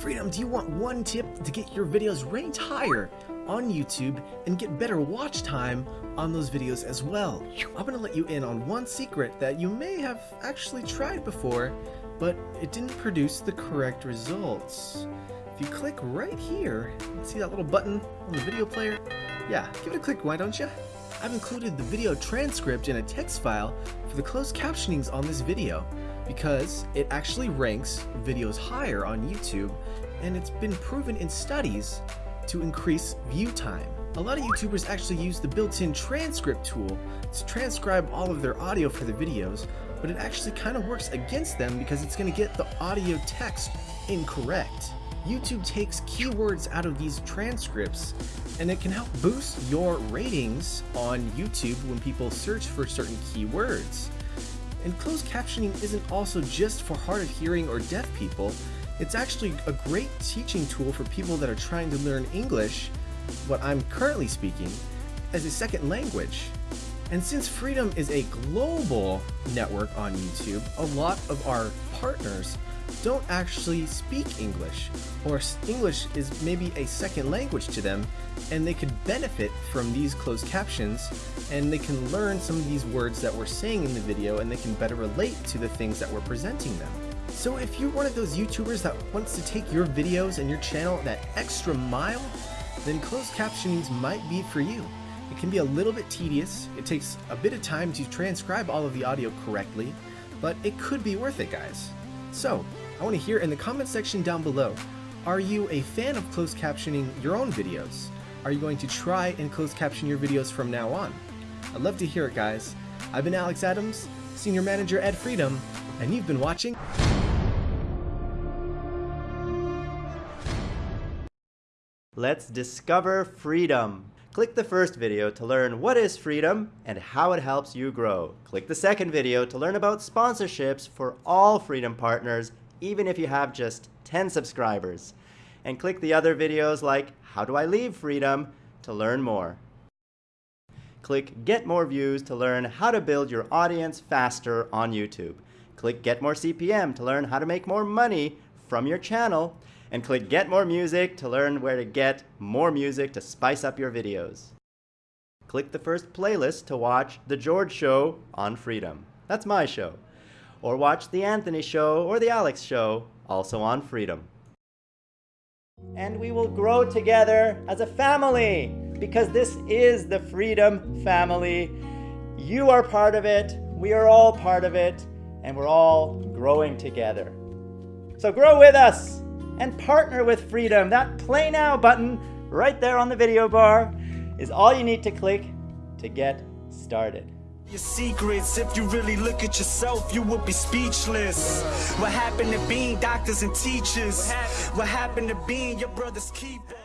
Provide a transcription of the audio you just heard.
Freedom, do you want one tip to get your videos ranked higher on YouTube and get better watch time on those videos as well? I'm gonna let you in on one secret that you may have actually tried before, but it didn't produce the correct results. If you click right here, see that little button on the video player? Yeah, give it a click, why don't you? I've included the video transcript in a text file for the closed captionings on this video because it actually ranks videos higher on YouTube and it's been proven in studies to increase view time. A lot of YouTubers actually use the built-in transcript tool to transcribe all of their audio for their videos, but it actually kind of works against them because it's going to get the audio text incorrect. YouTube takes keywords out of these transcripts and it can help boost your ratings on YouTube when people search for certain keywords. And closed captioning isn't also just for hard of hearing or deaf people, it's actually a great teaching tool for people that are trying to learn English, what I'm currently speaking, as a second language. And since Freedom is a global network on YouTube, a lot of our partners don't actually speak English, or English is maybe a second language to them, and they could benefit from these closed captions, and they can learn some of these words that we're saying in the video, and they can better relate to the things that we're presenting them. So if you're one of those YouTubers that wants to take your videos and your channel that extra mile, then closed captionings might be for you. It can be a little bit tedious, it takes a bit of time to transcribe all of the audio correctly, but it could be worth it guys. So, I want to hear in the comment section down below, are you a fan of closed captioning your own videos? Are you going to try and closed caption your videos from now on? I'd love to hear it guys. I've been Alex Adams, Senior Manager at Freedom, and you've been watching Let's discover freedom. Click the first video to learn what is freedom and how it helps you grow. Click the second video to learn about sponsorships for all Freedom partners, even if you have just 10 subscribers. And click the other videos like How Do I Leave Freedom to learn more. Click Get More Views to learn how to build your audience faster on YouTube. Click Get More CPM to learn how to make more money from your channel and click Get More Music to learn where to get more music to spice up your videos. Click the first playlist to watch The George Show on Freedom. That's my show. Or watch The Anthony Show or The Alex Show, also on Freedom. And we will grow together as a family because this is the Freedom family. You are part of it, we are all part of it, and we're all growing together. So grow with us! And partner with Freedom. That Play Now button right there on the video bar is all you need to click to get started. Your secrets, if you really look at yourself, you would be speechless. What happened to being doctors and teachers? What happened to being your brother's keeper?